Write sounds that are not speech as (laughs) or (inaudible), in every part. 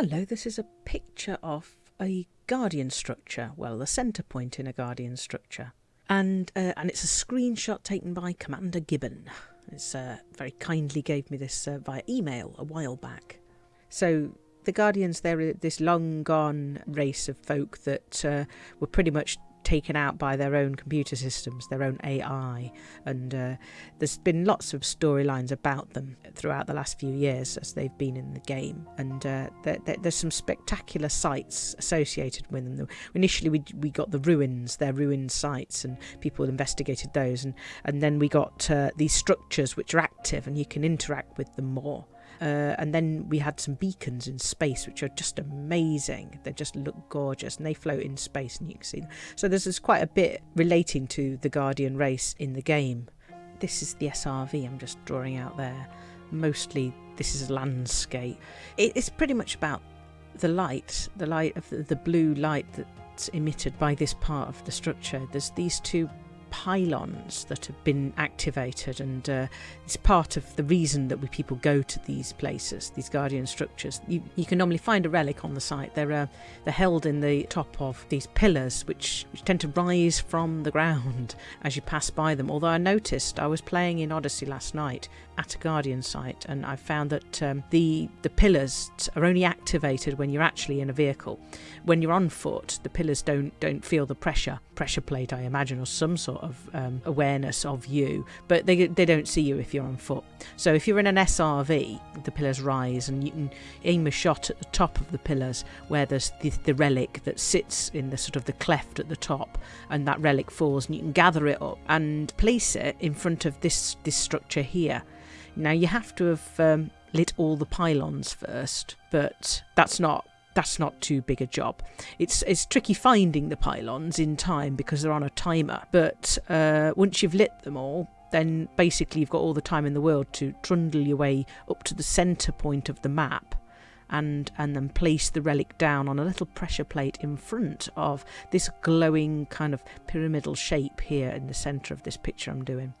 Hello, this is a picture of a Guardian structure, well, the centre point in a Guardian structure. And, uh, and it's a screenshot taken by Commander Gibbon. It's uh, very kindly gave me this uh, via email a while back. So the Guardians, they're this long gone race of folk that uh, were pretty much taken out by their own computer systems, their own AI. And uh, there's been lots of storylines about them throughout the last few years as they've been in the game. And uh, there, there, there's some spectacular sites associated with them. Initially, we, we got the ruins, their ruined sites, and people investigated those. And, and then we got uh, these structures which are active and you can interact with them more. Uh, and then we had some beacons in space, which are just amazing. They just look gorgeous and they float in space and you can see them. So this is quite a bit relating to the Guardian race in the game. This is the SRV I'm just drawing out there. Mostly this is landscape. it's pretty much about the light, the light of the, the blue light that's emitted by this part of the structure. There's these two pylons that have been activated, and uh, it's part of the reason that we people go to these places, these guardian structures. You, you can normally find a relic on the site. They're uh, they're held in the top of these pillars, which, which tend to rise from the ground (laughs) as you pass by them. Although I noticed I was playing in Odyssey last night at a guardian site, and I found that um, the the pillars are only activated when you're actually in a vehicle. When you're on foot, the pillars don't don't feel the pressure pressure plate, I imagine, or some sort of um, awareness of you, but they, they don't see you if you're on foot. So if you're in an SRV, the pillars rise and you can aim a shot at the top of the pillars where there's the, the relic that sits in the sort of the cleft at the top and that relic falls and you can gather it up and place it in front of this, this structure here. Now you have to have um, lit all the pylons first, but that's not that's not too big a job. It's it's tricky finding the pylons in time because they're on a timer, but uh, once you've lit them all, then basically you've got all the time in the world to trundle your way up to the centre point of the map and and then place the relic down on a little pressure plate in front of this glowing kind of pyramidal shape here in the centre of this picture I'm doing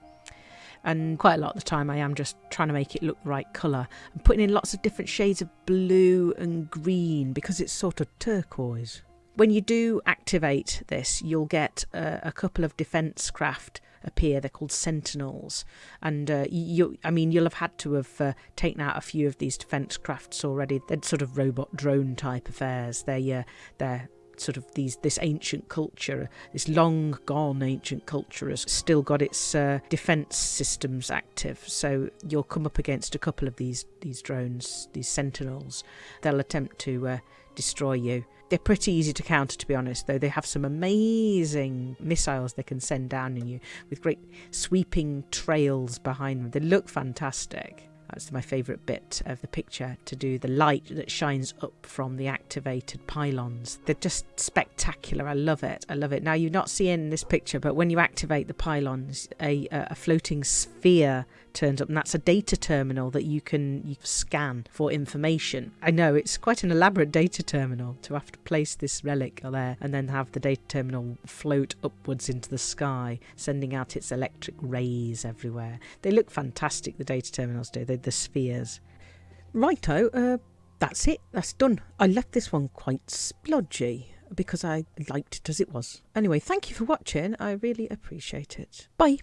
and quite a lot of the time I am just trying to make it look the right colour I'm putting in lots of different shades of blue and green because it's sort of turquoise. When you do activate this you'll get a couple of defence craft appear. They're called sentinels. And uh, you I mean you'll have had to have uh, taken out a few of these defence crafts already. They're sort of robot drone type affairs. They uh, they're sort of these this ancient culture, this long gone ancient culture, has still got its uh, defense systems active. So you'll come up against a couple of these these drones, these sentinels. They'll attempt to uh, destroy you. They're pretty easy to counter, to be honest, though they have some amazing missiles they can send down on you with great sweeping trails behind them. They look fantastic. That's my favourite bit of the picture to do the light that shines up from the activated pylons. They're just spectacular. I love it. I love it. Now, you're not seeing this picture, but when you activate the pylons, a, a floating sphere turns up, and that's a data terminal that you can scan for information. I know it's quite an elaborate data terminal to have to place this relic there and then have the data terminal float upwards into the sky, sending out its electric rays everywhere. They look fantastic, the data terminals do, The spheres. Righto, uh, that's it, that's done. I left this one quite splodgy because I liked it as it was. Anyway, thank you for watching, I really appreciate it. Bye.